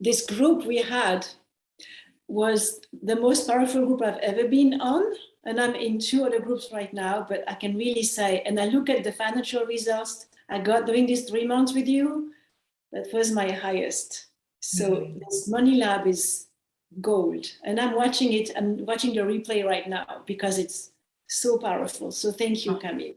this group we had was the most powerful group I've ever been on. And I'm in two other groups right now, but I can really say, and I look at the financial results I got during these three months with you, that was my highest. So Mhm. this Money Lab is gold. And I'm watching it, I'm watching the replay right now because it's so powerful. So thank you, oh. Camille.